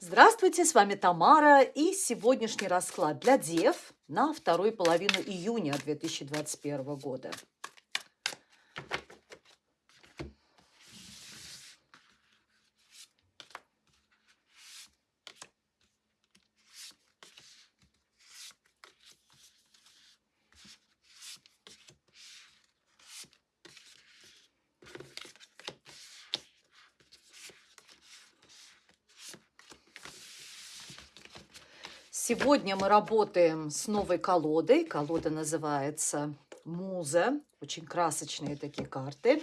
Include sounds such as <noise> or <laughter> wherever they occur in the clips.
Здравствуйте, с вами Тамара и сегодняшний расклад для Дев на вторую половину июня 2021 года. Сегодня мы работаем с новой колодой. Колода называется Муза. Очень красочные такие карты.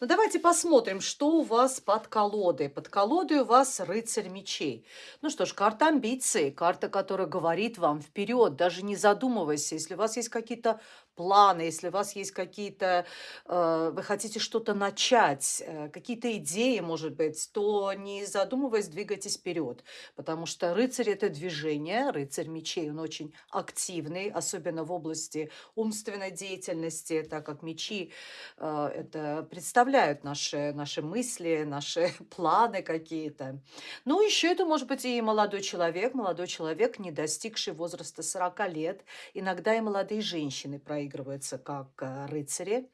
Ну, давайте посмотрим, что у вас под колодой. Под колодой у вас рыцарь мечей. Ну что ж, карта амбиции, карта, которая говорит вам вперед, даже не задумываясь, если у вас есть какие-то планы, если у вас есть какие-то, э, вы хотите что-то начать, э, какие-то идеи, может быть, то не задумываясь, двигайтесь вперед, потому что рыцарь – это движение, рыцарь мечей, он очень активный, особенно в области умственной деятельности, так как мечи э, это представляют наши, наши мысли, наши <laughs> планы какие-то. Ну, еще это может быть и молодой человек, молодой человек, не достигший возраста 40 лет, иногда и молодые женщины проявляют проигрываются как э, рыцари.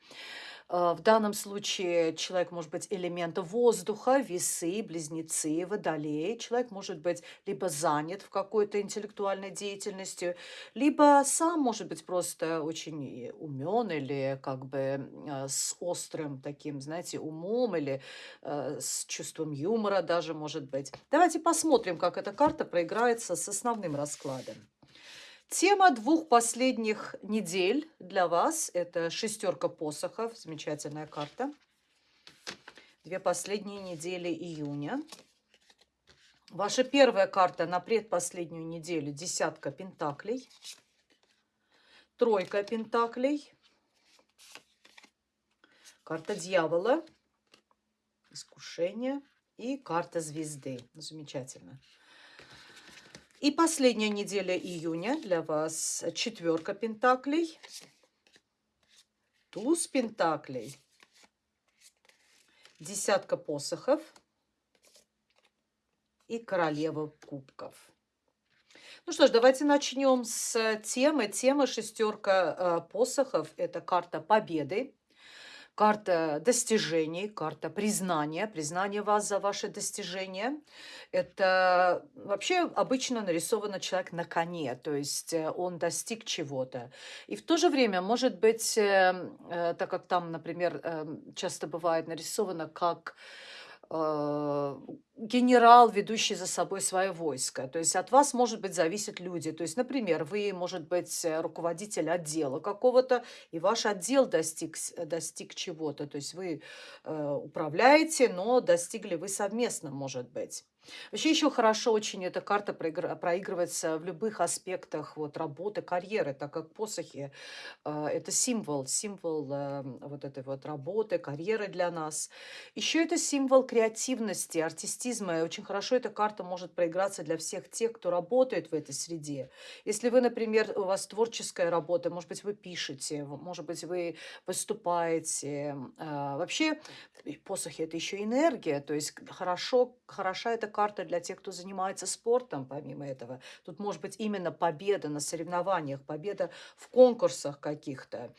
Э, в данном случае человек может быть элемента воздуха, весы, близнецы, водолей. Человек может быть либо занят в какой-то интеллектуальной деятельности, либо сам может быть просто очень умен или как бы э, с острым таким, знаете, умом или с чувством юмора даже может быть. Давайте посмотрим, как эта карта проиграется с основным раскладом. Тема двух последних недель для вас – это шестерка посохов, замечательная карта. Две последние недели июня. Ваша первая карта на предпоследнюю неделю – десятка пентаклей, тройка пентаклей, карта дьявола, искушение и карта звезды. Замечательно. И последняя неделя июня для вас четверка пентаклей, туз пентаклей, десятка посохов и королева кубков. Ну что ж, давайте начнем с темы. Тема шестерка э, посохов – это карта победы карта достижений, карта признания, признание вас за ваши достижения. Это вообще обычно нарисовано человек на коне, то есть э, он достиг чего-то. И в то же время, может быть, э, э, так как там, например, эм, часто бывает нарисовано как генерал, ведущий за собой свое войско. То есть от вас, может быть, зависят люди. То есть, например, вы, может быть, руководитель отдела какого-то, и ваш отдел достиг, достиг чего-то. То есть вы э, управляете, но достигли вы совместно, может быть. Вообще еще хорошо очень эта карта проигрывается в любых аспектах вот, работы, карьеры, так как посохи э, это символ, символ э, вот этой вот работы, карьеры для нас. Еще это символ креативности, артистизма. И очень хорошо эта карта может проиграться для всех тех, кто работает в этой среде. Если вы, например, у вас творческая работа, может быть, вы пишете, может быть, вы выступаете. Э, вообще посохи это еще энергия, то есть хорошо, хороша эта карта для тех, кто занимается спортом, помимо этого. Тут может быть именно победа на соревнованиях, победа в конкурсах каких-то.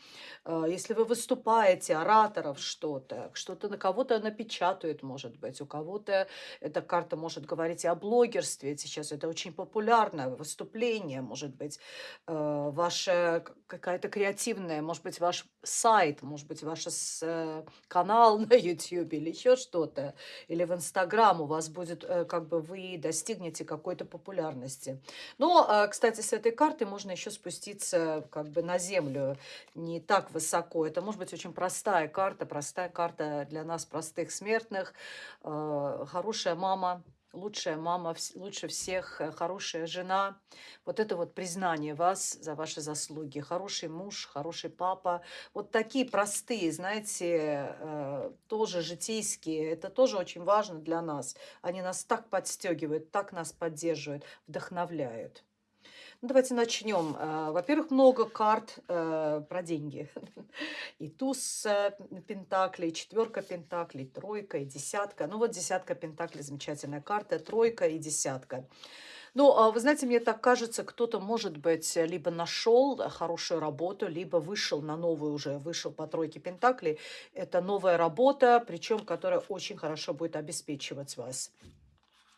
А, если вы выступаете, ораторов что-то, что-то на кого-то напечатают, может быть, у кого-то эта карта может говорить и о блогерстве. Сейчас это очень популярное выступление, может быть, а, ваша какая-то креативная, может быть, ваш сайт, может быть, ваш э, канал <laughs> на YouTube или еще что-то, или в Инстаграм у вас будет э, как бы вы достигнете какой-то популярности. Но, а, кстати, с этой карты можно еще спуститься как бы на землю не так высоко. Это может быть очень простая карта, простая карта для нас, простых смертных. А, хорошая мама, лучшая мама, лучше всех, э, хорошая жена. Вот это вот признание вас за ваши заслуги. Хороший муж, хороший папа. Вот такие простые, знаете, э, тоже житейские. Это тоже очень важно для нас. Они нас так подстегивают, так нас поддерживают, вдохновляют. Ну, давайте начнем. Э, во-первых, много карт э, про деньги. <laughs> И туз пентаклей, четверка пентаклей, тройка и десятка. Ну вот десятка пентаклей, замечательная карта, тройка и десятка. Ну, а вы знаете, мне так кажется, кто-то, может быть, либо нашел хорошую работу, либо вышел на новую уже, вышел по тройке Пентаклей. Это новая работа, причем которая очень хорошо будет обеспечивать вас.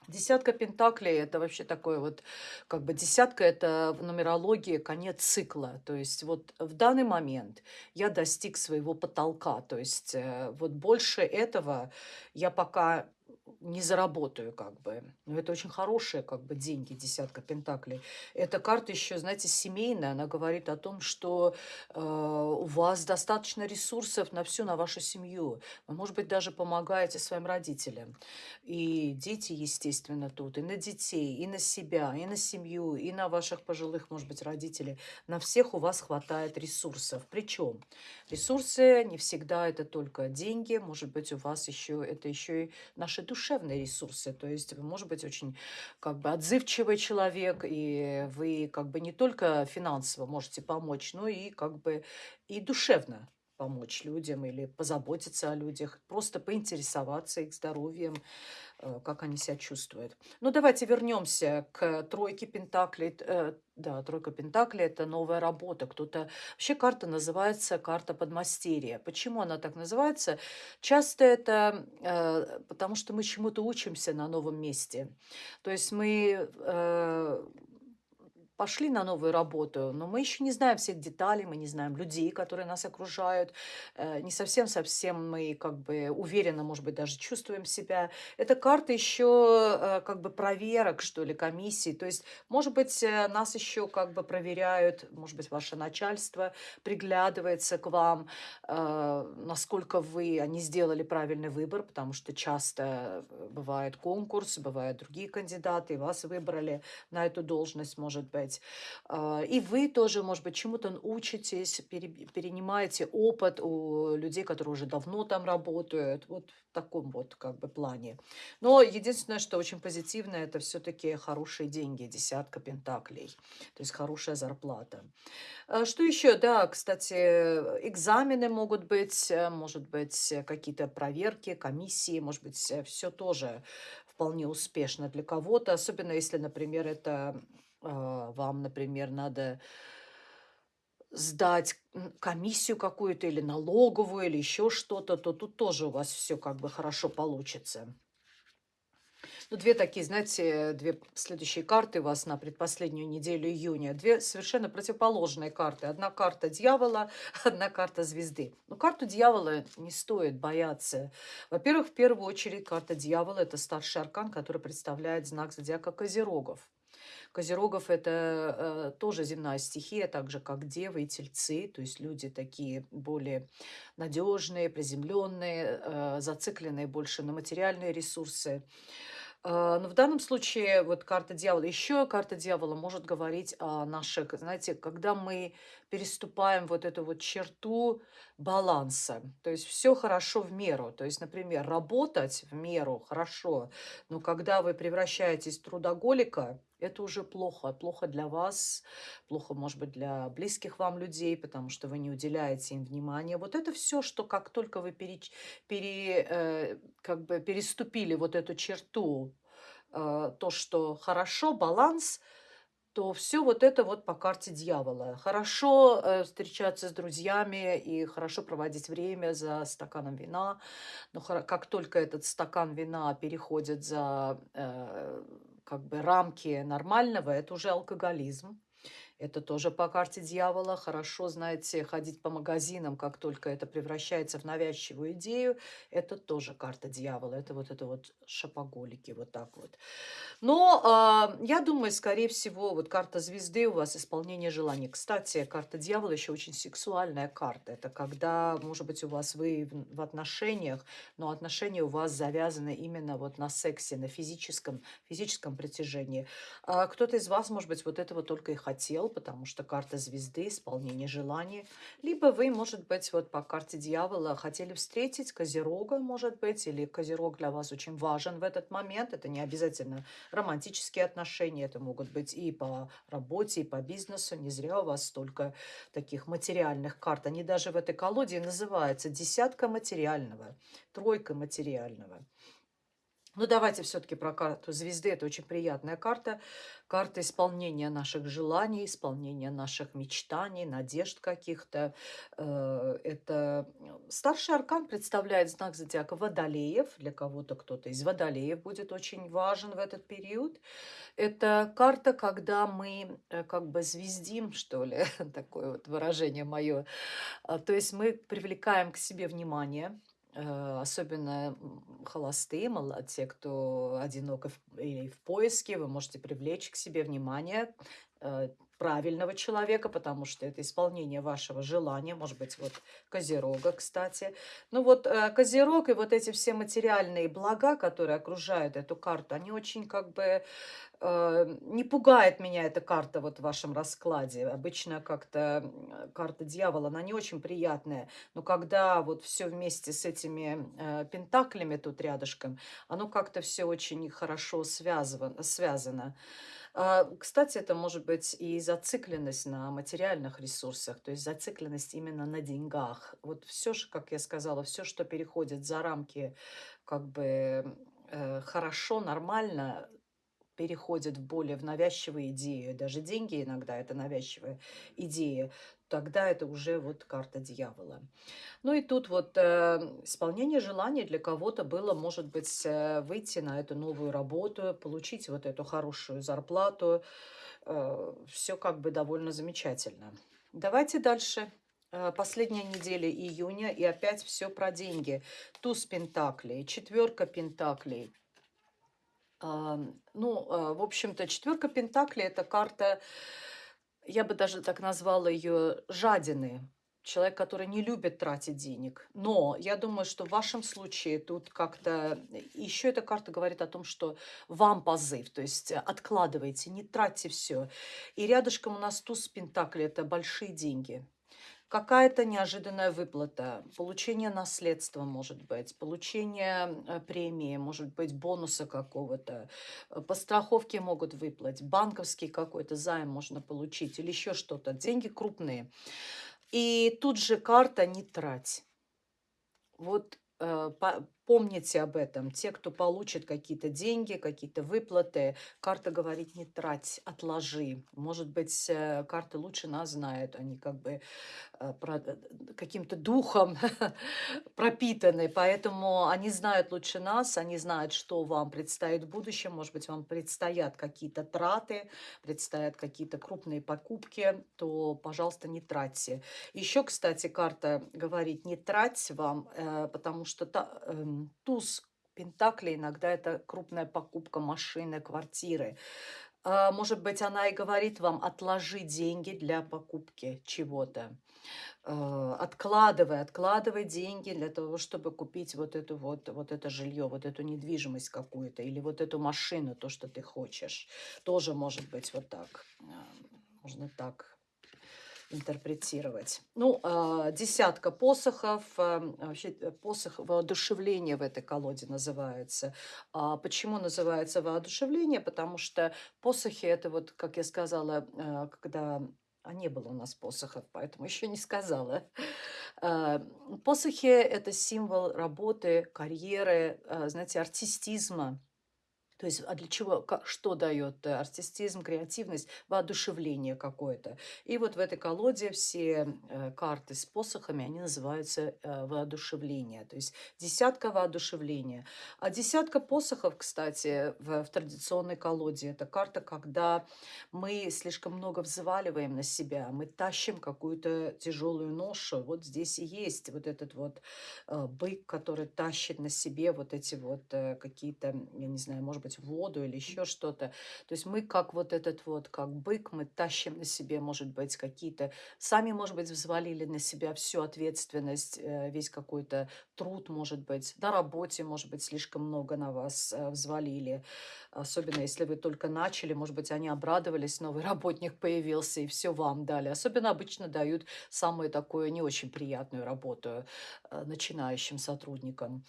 Десятка пентаклей – это вообще такое вот, как бы десятка – это в нумерологии конец цикла. То есть вот в данный момент я достиг своего потолка. То есть э, вот больше этого я пока не заработаю, как бы. Но это очень хорошие, как бы, деньги, десятка пентаклей. Эта карта еще, знаете, семейная. Она говорит о том, что э, у вас достаточно ресурсов на всю, на вашу семью. Вы, может быть, даже помогаете своим родителям. И дети, естественно, тут. И на детей, и на себя, и на семью, и на ваших пожилых, может быть, родителей. На всех у вас хватает ресурсов. Причем ресурсы не всегда это только деньги. Может быть, у вас еще это еще и наши душевные ресурсы. То есть вы, может быть, очень как бы отзывчивый человек, и вы как бы не только финансово можете помочь, но и как бы и душевно помочь людям или позаботиться о людях, просто поинтересоваться их здоровьем, э, как они себя чувствуют. Ну, давайте вернемся к тройке Пентаклей. Э, да, тройка Пентаклей – это новая работа. Кто-то... Вообще карта называется карта подмастерья. Почему она так называется? Часто это э, потому, что мы чему-то учимся на новом месте. То есть мы пошли на новую работу, но мы еще не знаем всех деталей, мы не знаем людей, которые нас окружают, э, не совсем-совсем мы как бы уверенно, может быть, даже чувствуем себя. Это карта еще э, как бы проверок, что ли, комиссии. То есть, может быть, э, нас еще как бы проверяют, может быть, ваше начальство приглядывается к вам, насколько вы, они сделали правильный выбор, потому что часто бывает конкурс, бывают другие кандидаты, и вас выбрали на эту должность, может быть, делать. А, и вы тоже, может быть, чему-то учитесь, перенимаете опыт у людей, которые уже давно там работают. Вот в таком вот как бы плане. Но единственное, что очень позитивно, это все-таки хорошие деньги, десятка пентаклей. То есть хорошая зарплата. А что еще? Да, кстати, экзамены могут быть, э, может быть, какие-то проверки, комиссии, может быть, все тоже вполне успешно для кого-то, особенно если, например, это вам, например, надо сдать комиссию какую-то или налоговую, или еще что-то, то тут тоже у вас все как бы хорошо получится. Ну, две такие, знаете, две следующие карты у вас на предпоследнюю неделю июня. Две совершенно противоположные карты. Одна карта дьявола, <laughs> одна карта звезды. Но карту дьявола не стоит бояться. Во-первых, в первую очередь, карта дьявола – это старший аркан, который представляет знак зодиака Козерогов. Козерогов – это э, тоже земная стихия, так же, как девы и тельцы, то есть люди такие более надежные, приземленные, э, зацикленные больше на материальные ресурсы. Э, но в данном случае вот карта дьявола, еще карта дьявола может говорить о наших, знаете, когда мы переступаем вот эту вот черту баланса. То есть все хорошо в меру. То есть, например, работать в меру хорошо, но когда вы превращаетесь в трудоголика, это уже плохо. Плохо для вас, плохо, может быть, для близких вам людей, потому что вы не уделяете им внимания. Вот это все, что как только вы пере, пере, э, как бы переступили вот эту черту, э, то, что хорошо, баланс – то все вот это вот по карте дьявола. Хорошо э, встречаться с друзьями и хорошо проводить время за стаканом вина, но как только этот стакан вина переходит за э, как бы рамки нормального, это уже алкоголизм. Это тоже по карте дьявола. Хорошо, знаете, ходить по магазинам, как только это превращается в навязчивую идею. Это тоже карта дьявола. Это вот это вот шапоголики, вот так вот. Но э, я думаю, скорее всего, вот карта звезды у вас исполнение желаний. Кстати, карта дьявола еще очень сексуальная карта. Это когда, может быть, у вас вы в отношениях, но отношения у вас завязаны именно вот на сексе, на физическом, физическом притяжении. А кто-то из вас, может быть, вот этого только и хотел дел, потому что карта звезды, исполнение желаний. Либо вы, может быть, вот по карте дьявола хотели встретить Козерога, может быть, или Козерог для вас очень важен в этот момент. Это не обязательно романтические отношения, это могут быть и по работе, и по бизнесу. Не зря у вас столько таких материальных карт. Они даже в этой колоде называются десятка материального, тройка материального. Ну, давайте все-таки про карту звезды. Это очень приятная карта. Карта исполнения наших желаний, исполнения наших мечтаний, надежд каких-то. Э, это старший аркан представляет знак зодиака Водолеев. Для кого-то кто-то из Водолеев будет очень важен в этот период. Это карта, когда мы э, как бы звездим, что ли, <laughs> такое вот выражение мое. А, то есть мы привлекаем к себе внимание, Э, особенно холостые, те, кто одиноко или в поиске, вы можете привлечь к себе внимание э, правильного человека, потому что это исполнение вашего желания, может быть, вот Козерога, кстати. Ну вот э, Козерог и вот эти все материальные блага, которые окружают эту карту, они очень как бы Э, не пугает меня эта карта вот в вашем раскладе. Обычно как-то карта дьявола, она не очень приятная. Но когда вот все вместе с этими э, пентаклями тут рядышком, оно как-то все очень хорошо связано. связано. А, кстати, это может быть и зацикленность на материальных ресурсах, то есть зацикленность именно на деньгах. Вот все как я сказала, все, что переходит за рамки как бы э, хорошо, нормально, переходит в более в навязчивые идеи, даже деньги иногда это навязчивая идея, тогда это уже вот карта дьявола. Ну и тут вот э, исполнение желаний для кого-то было, может быть, э, выйти на эту новую работу, получить вот эту хорошую зарплату. Э, все как бы довольно замечательно. Давайте дальше. Э, последняя неделя июня, и опять все про деньги. Туз пентаклей, четверка пентаклей, ну, а, в общем-то, четверка Пентаклей – это карта, я бы даже так назвала ее, жадины. Человек, который не любит тратить денег. Но я думаю, что в вашем случае тут как-то... Еще эта карта говорит о том, что вам позыв. То есть откладывайте, не тратьте все. И рядышком у нас туз Пентакли – это большие деньги какая-то неожиданная выплата, получение наследства, может быть, получение э, премии, может быть, бонуса какого-то, э, по страховке могут выплатить, банковский какой-то займ можно получить или еще что-то. Деньги крупные. И тут же карта «не трать». Вот э, Помните об этом. Те, кто получит какие-то деньги, какие-то выплаты, карта говорит не трать, отложи. Может быть, э, карты лучше нас знают. Они как бы э, э, каким-то духом <laughs> пропитаны. Поэтому они знают лучше нас, они знают, что вам предстоит в будущем. Может быть, вам предстоят какие-то траты, предстоят какие-то крупные покупки, то, пожалуйста, не тратьте. Еще, кстати, карта говорит не трать вам, потому что эм, туз Пентакли иногда это крупная покупка машины, квартиры. А, может быть, она и говорит вам, отложи деньги для покупки чего-то. А, откладывай, откладывай деньги для того, чтобы купить вот, эту вот, вот это жилье, вот эту недвижимость какую-то, или вот эту машину, то, что ты хочешь. Тоже может быть вот так. Можно так интерпретировать. Ну, а, десятка посохов, а, вообще э, посох воодушевления в этой колоде называется. А почему называется воодушевление? Потому что посохи это вот, как я сказала, э, когда а не было у нас посохов, поэтому еще не сказала. Посохи – это символ работы, карьеры, знаете, артистизма. То есть, а для чего, что дает э, артистизм, креативность, воодушевление какое-то. И вот в этой колоде все э, карты с посохами, они называются э, воодушевление. То есть десятка воодушевления. А десятка посохов, кстати, в, в традиционной колоде, это карта, когда мы слишком много взваливаем на себя, мы тащим какую-то тяжелую ношу. Вот здесь и есть вот этот вот бык, который тащит на себе вот эти вот какие-то, я не знаю, может быть, воду или еще что-то. То есть мы как вот этот вот, как бык, мы тащим на себе, может быть, какие-то... Сами, может быть, взвалили на себя всю ответственность, э, весь какой-то труд, может быть, на работе, может быть, слишком много на вас э, взвалили. Особенно если вы только начали, может быть, они обрадовались, новый <laughs> работник появился, и все вам дали. Особенно обычно дают самую такую не очень приятную работу э, начинающим сотрудникам.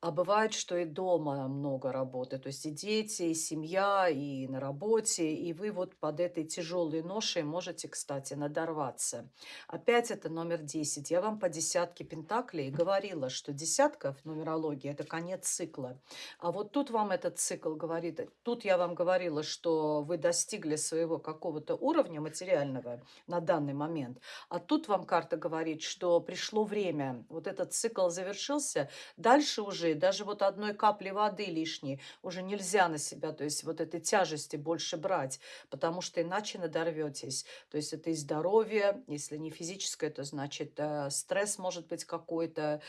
А бывает, что и дома много работы, то есть и дети, и семья, и на работе, и вы вот под этой тяжелой ношей можете, кстати, надорваться. Опять это номер 10. Я вам по десятке пентаклей говорила, что десятка в нумерологии – это конец цикла. А вот тут вам этот цикл говорит, тут я вам говорила, что вы достигли своего какого-то уровня материального на данный момент, а тут вам карта говорит, что пришло время, вот этот цикл завершился, дальше уже даже вот одной капли воды лишней уже нельзя на себя, то есть вот этой тяжести больше брать, потому что иначе надорветесь. То есть это и здоровье, если не физическое, то значит э, стресс может быть какой-то.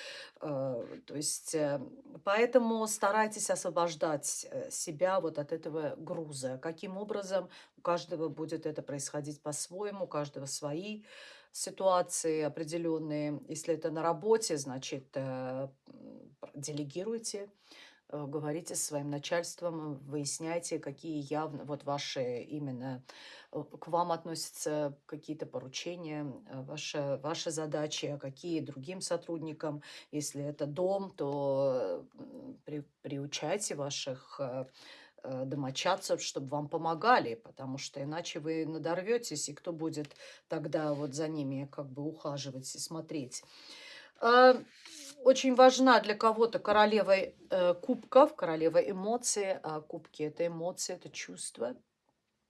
Э, то есть э, поэтому старайтесь освобождать э, себя вот от этого груза. Каким образом у каждого будет это происходить по-своему, у каждого свои ситуации определенные. Если это на работе, значит, э, делегируйте, говорите со своим начальством, выясняйте, какие явно вот ваши именно э, к вам относятся какие-то поручения, ваши, ваши задачи, а какие другим сотрудникам. Если это дом, то при, приучайте ваших Э, домочадцев, чтобы вам помогали, потому что иначе вы надорветесь, и кто будет тогда вот за ними как бы ухаживать и смотреть. Очень важна для кого-то королева э, кубков, королева эмоций, а кубки – это эмоции, это чувства –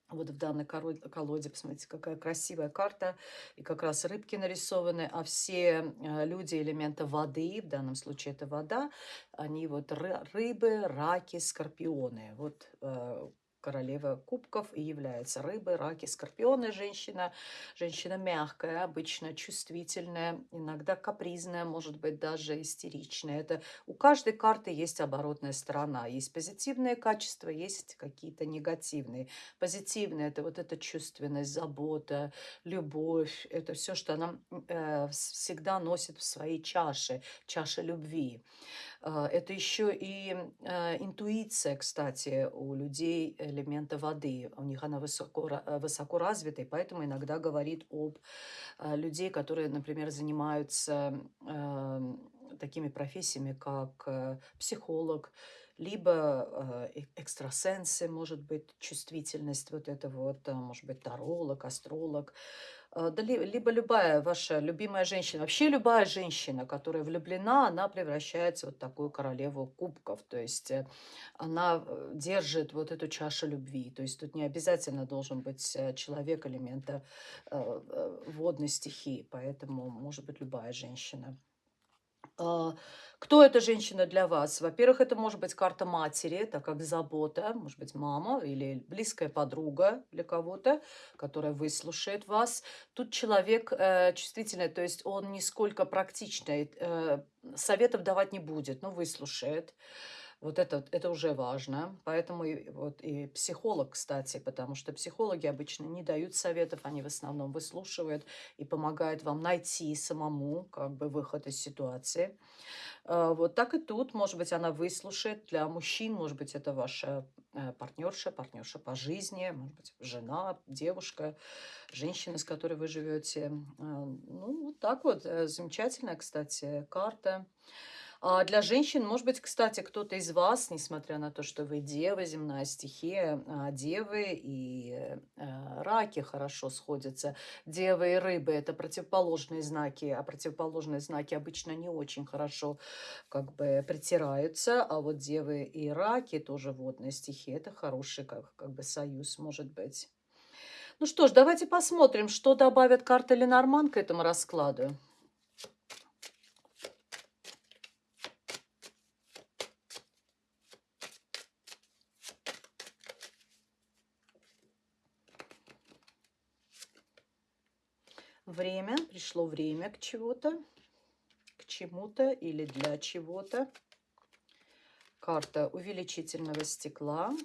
вот в данной колоде, посмотрите, какая красивая карта. И как раз рыбки нарисованы, а все э, люди элемента воды, в данном случае это вода, они вот рыбы, раки, скорпионы. Вот э, королева кубков и является рыбой, раки, скорпионы женщина. Женщина мягкая, обычно чувствительная, иногда капризная, может быть даже истеричная. Это у каждой карты есть оборотная сторона. Есть позитивные качества, есть какие-то негативные. Позитивные – это вот эта чувственность, забота, любовь. Это все, что она э, всегда носит в своей чаше, чаше любви. А, это еще и а, интуиция, кстати, у людей элемента воды. У них она высоко, э, высоко развита, и поэтому иногда говорит об а, людей, которые, например, занимаются такими профессиями, как э, психолог, либо э, экстрасенсы, может быть, чувствительность вот это вот, может быть, таролог, астролог. Да, либо любая ваша любимая женщина, вообще любая женщина, которая влюблена, она превращается в вот такую королеву кубков. То есть э, она э, держит вот эту чашу любви. То есть тут не обязательно должен быть э, человек элемента водной стихии, поэтому может быть любая женщина. А, кто эта женщина для вас? Во-первых, это может быть карта матери, это как забота, может быть, мама или близкая подруга для кого-то, которая выслушает вас. Тут человек э, чувствительный, то есть он не сколько практичный, э, советов давать не будет, но выслушает. Вот это, это уже важно. Поэтому и, вот, и психолог, кстати, потому что психологи обычно не дают советов, они в основном выслушивают и помогают вам найти самому как бы выход из ситуации. А, вот так и тут, может быть, она выслушает для мужчин, может быть, это ваша э, партнерша, партнерша по жизни, может быть, жена, девушка, женщина, с которой вы живете. Ну, вот так вот. Э, замечательная, кстати, карта. А для женщин, может быть, кстати, кто-то из вас, несмотря на то, что вы дева, земная стихия, а, девы и э, раки хорошо сходятся. Девы и рыбы – это противоположные знаки, а противоположные знаки обычно не очень хорошо как бы притираются, а вот девы и раки, тоже водная стихия, это хороший как, как бы союз может быть. Ну что ж, давайте посмотрим, что добавят карты Ленорман к этому раскладу. Время, пришло время к чего-то, к чему-то или для чего-то. карта увеличительного стекла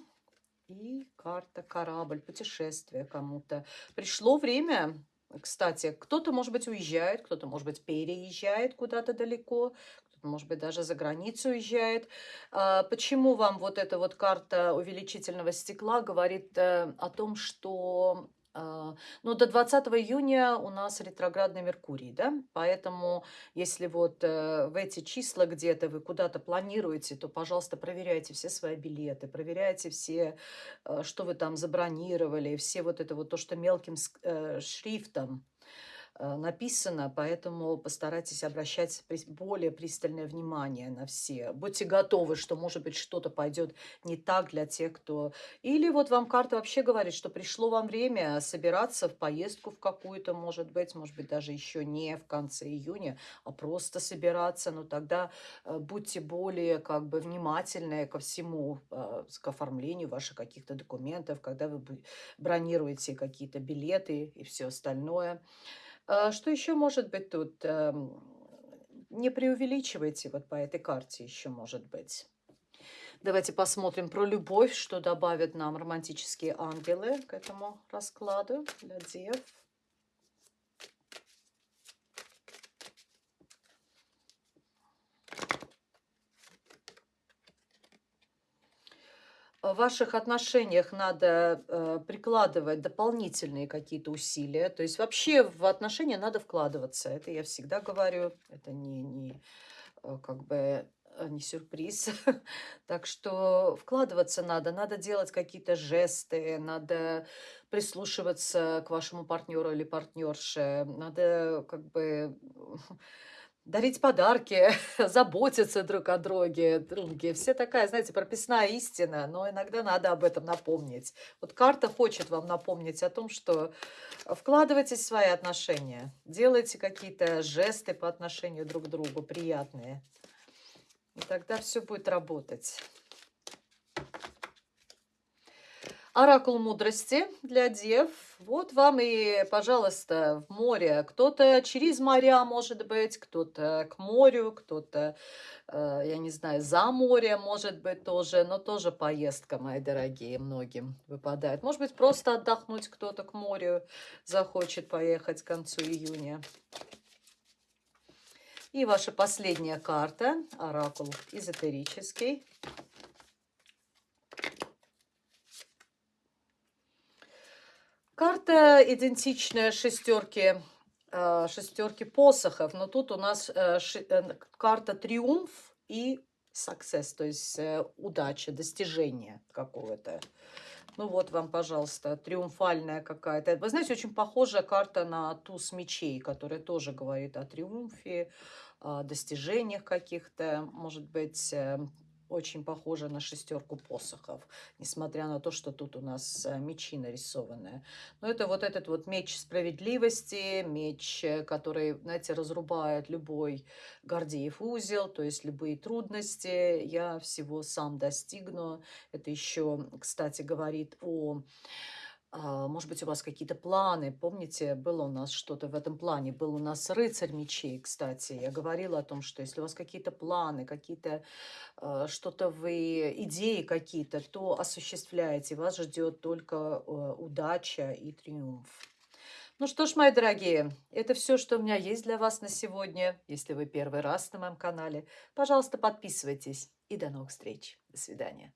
и карта корабль, путешествие кому-то. Пришло время, кстати, кто-то, может быть, уезжает, кто-то, может быть, переезжает куда-то далеко, кто-то, может быть, даже за границу уезжает. А, почему вам вот эта вот карта увеличительного стекла говорит э, о том, что а, ну, до 20 июня у нас ретроградный Меркурий, да, поэтому если вот э, в эти числа где-то вы куда-то планируете, то, пожалуйста, проверяйте все свои билеты, проверяйте все, э, что вы там забронировали, все вот это вот то, что мелким э, шрифтом, написано, поэтому постарайтесь обращать более пристальное внимание на все. Будьте готовы, что, может быть, что-то пойдет не так для тех, кто... Или вот вам карта вообще говорит, что пришло вам время собираться в поездку в какую-то, может быть, может быть, даже еще не в конце июня, а просто собираться. Но тогда э, будьте более как бы внимательны ко всему, э, к оформлению ваших каких-то документов, когда вы бронируете какие-то билеты и все остальное. А, что еще может быть тут? Эм, не преувеличивайте вот по этой карте еще может быть. Давайте посмотрим про любовь, что добавят нам романтические ангелы к этому раскладу для дев. В ваших отношениях надо э, прикладывать дополнительные какие-то усилия. То есть вообще в отношения надо вкладываться. Это я всегда говорю. Это не, не э, как бы э, не сюрприз. <laughs> так что вкладываться надо. Надо делать какие-то жесты. Надо прислушиваться к вашему партнеру или партнерше. Надо как бы <laughs> дарить подарки, <laughs> заботиться друг о друге, друге. Все такая, знаете, прописная истина, но иногда надо об этом напомнить. Вот карта хочет вам напомнить о том, что вкладывайтесь в свои отношения, делайте какие-то жесты по отношению друг к другу приятные. И тогда все будет работать. Оракул мудрости для дев. Вот вам и, пожалуйста, в море. Кто-то через моря, может быть, кто-то к морю, кто-то, э, я не знаю, за море, может быть, тоже. Но тоже поездка, мои дорогие, многим выпадает. Может быть, просто отдохнуть кто-то к морю захочет поехать к концу июня. И ваша последняя карта, оракул эзотерический. Карта идентичная шестерке, э, шестерке посохов, но тут у нас э, э, карта триумф и success, то есть удача, достижение какого-то. Ну вот вам, пожалуйста, триумфальная какая-то. Вы знаете, очень похожая карта на туз мечей, которая тоже говорит о триумфе, о достижениях каких-то, может быть, очень похоже на шестерку посохов, несмотря на то, что тут у нас э, мечи нарисованы. Но это вот этот вот меч справедливости, меч, э, который, знаете, разрубает любой Гордеев узел, то есть любые трудности. Я всего сам достигну. Это еще, кстати, говорит о может быть, у вас какие-то планы. Помните, было у нас что-то в этом плане. Был у нас рыцарь мечей, кстати. Я говорила о том, что если у вас какие-то планы, какие-то э, что-то вы, идеи какие-то, то осуществляете. Вас ждет только э, удача и триумф. Ну что ж, мои дорогие, это все, что у меня есть для вас на сегодня. Если вы первый раз на моем канале, пожалуйста, подписывайтесь. И до новых встреч. До свидания.